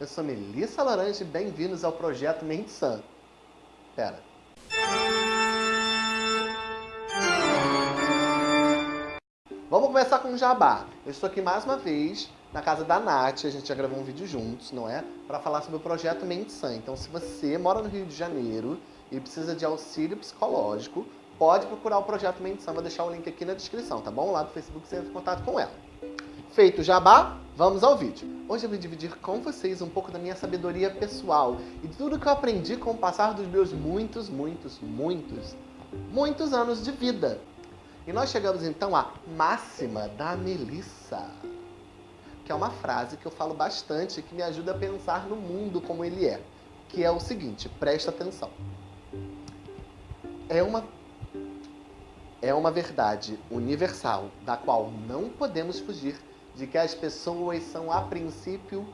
Eu sou Melissa Laranja e bem-vindos ao Projeto Mente Sã. Pera. Vamos começar com o jabá. Eu estou aqui mais uma vez na casa da Nath, a gente já gravou um vídeo juntos, não é? Para falar sobre o projeto Mente Sã. Então, se você mora no Rio de Janeiro e precisa de auxílio psicológico, pode procurar o projeto Mente Sã. Vou deixar o link aqui na descrição, tá bom? Lá do Facebook você entra em contato com ela. Feito o jabá, vamos ao vídeo. Hoje eu vou dividir com vocês um pouco da minha sabedoria pessoal e tudo que eu aprendi com o passar dos meus muitos, muitos, muitos, muitos anos de vida. E nós chegamos então à máxima da Melissa, que é uma frase que eu falo bastante e que me ajuda a pensar no mundo como ele é, que é o seguinte, presta atenção. É uma é uma verdade universal da qual não podemos fugir de que as pessoas são, a princípio,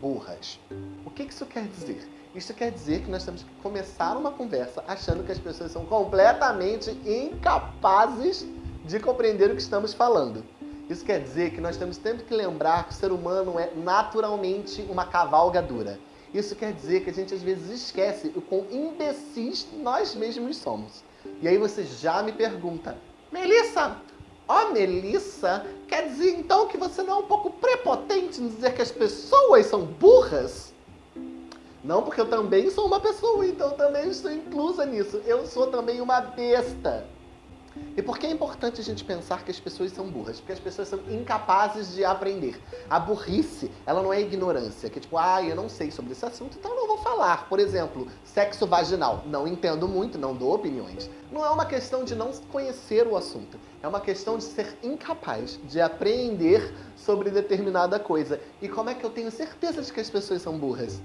burras. O que isso quer dizer? Isso quer dizer que nós temos que começar uma conversa achando que as pessoas são completamente incapazes de compreender o que estamos falando. Isso quer dizer que nós temos sempre que lembrar que o ser humano é naturalmente uma cavalgadura. Isso quer dizer que a gente às vezes esquece o quão imbecis nós mesmos somos. E aí você já me pergunta, Melissa, Ó, oh, Melissa, quer dizer então que você não é um pouco prepotente em dizer que as pessoas são burras? Não, porque eu também sou uma pessoa, então eu também estou inclusa nisso. Eu sou também uma besta. E por que é importante a gente pensar que as pessoas são burras? Porque as pessoas são incapazes de aprender. A burrice, ela não é ignorância, que é tipo, ah, eu não sei sobre esse assunto, então não vou falar. Por exemplo, sexo vaginal. Não entendo muito, não dou opiniões. Não é uma questão de não conhecer o assunto. É uma questão de ser incapaz de aprender sobre determinada coisa. E como é que eu tenho certeza de que as pessoas são burras?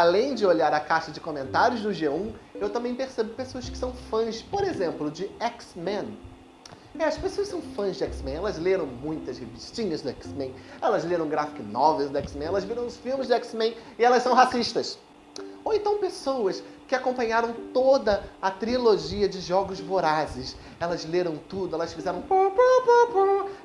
Além de olhar a caixa de comentários do G1, eu também percebo pessoas que são fãs, por exemplo, de X-Men. É, as pessoas são fãs de X-Men, elas leram muitas revistinhas do X-Men, elas leram graphic novels do X-Men, elas viram os filmes do X-Men e elas são racistas. Ou então pessoas que acompanharam toda a trilogia de Jogos Vorazes. Elas leram tudo, elas fizeram...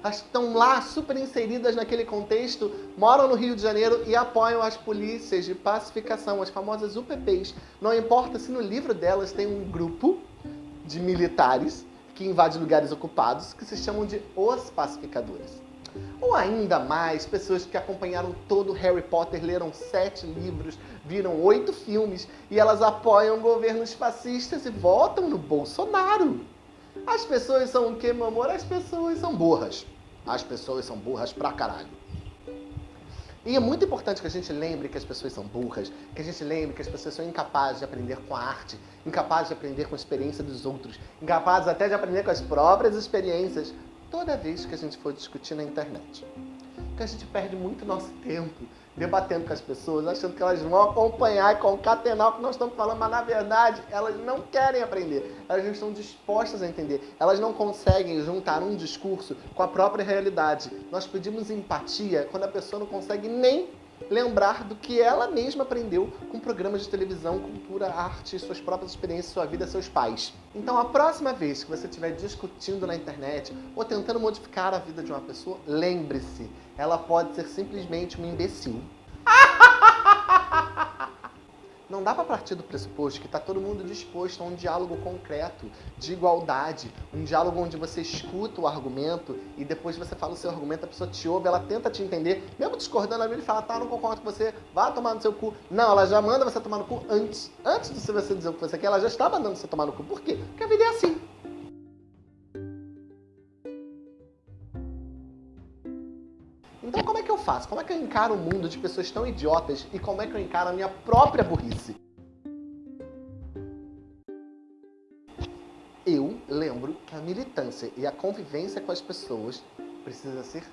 Elas estão lá super inseridas naquele contexto, moram no Rio de Janeiro e apoiam as polícias de pacificação, as famosas UPPs. Não importa se no livro delas tem um grupo de militares que invade lugares ocupados, que se chamam de os pacificadores. Ou ainda mais, pessoas que acompanharam todo Harry Potter, leram sete livros, viram oito filmes e elas apoiam governos fascistas e votam no Bolsonaro. As pessoas são o que, meu amor? As pessoas são burras. As pessoas são burras pra caralho. E é muito importante que a gente lembre que as pessoas são burras, que a gente lembre que as pessoas são incapazes de aprender com a arte, incapazes de aprender com a experiência dos outros, incapazes até de aprender com as próprias experiências, toda vez que a gente for discutir na internet. Porque a gente perde muito nosso tempo debatendo com as pessoas, achando que elas vão acompanhar e concatenar o que nós estamos falando, mas na verdade elas não querem aprender, elas não estão dispostas a entender, elas não conseguem juntar um discurso com a própria realidade. Nós pedimos empatia quando a pessoa não consegue nem lembrar do que ela mesma aprendeu com programas de televisão, cultura, arte, suas próprias experiências, sua vida, seus pais. Então, a próxima vez que você estiver discutindo na internet ou tentando modificar a vida de uma pessoa, lembre-se, ela pode ser simplesmente um imbecil. Não dá para partir do pressuposto que está todo mundo disposto a um diálogo concreto, de igualdade, um diálogo onde você escuta o argumento e depois você fala o seu argumento, a pessoa te ouve, ela tenta te entender, mesmo discordando, ela fala, tá, não concordo com você, vá tomar no seu cu. Não, ela já manda você tomar no cu antes. Antes de você dizer o que você quer, ela já está mandando você tomar no cu. Por quê? Porque a vida é assim. Faço? Como é que eu encaro o um mundo de pessoas tão idiotas e como é que eu encaro a minha própria burrice? Eu lembro que a militância e a convivência com as pessoas precisa ser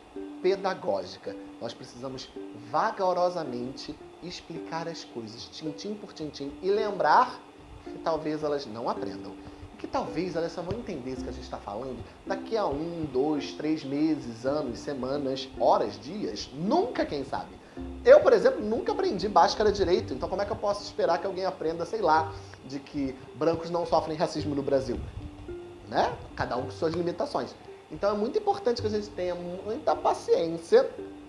pedagógica. Nós precisamos vagarosamente explicar as coisas, tintim por tintim, e lembrar que talvez elas não aprendam que talvez elas só vão entender isso que a gente está falando daqui a um, dois, três meses, anos, semanas, horas, dias, nunca, quem sabe. Eu, por exemplo, nunca aprendi Bhaskara direito, então como é que eu posso esperar que alguém aprenda, sei lá, de que brancos não sofrem racismo no Brasil? Né? Cada um com suas limitações. Então é muito importante que a gente tenha muita paciência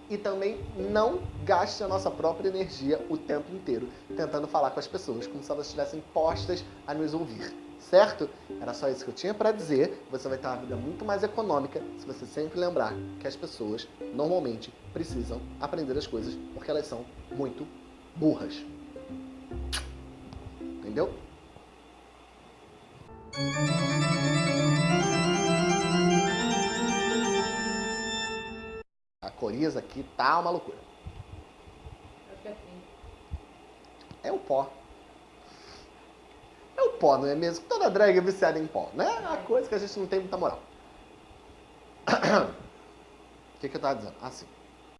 e também não gaste a nossa própria energia o tempo inteiro tentando falar com as pessoas como se elas estivessem postas a nos ouvir, certo? Era só isso que eu tinha para dizer. Você vai ter uma vida muito mais econômica se você sempre lembrar que as pessoas normalmente precisam aprender as coisas porque elas são muito burras. Entendeu? A coriza aqui tá uma loucura. É assim. É o pó. Pó, não é mesmo? Toda drag é viciada em pó, né? É uma coisa que a gente não tem muita moral. O que, que eu tava dizendo? Ah, sim.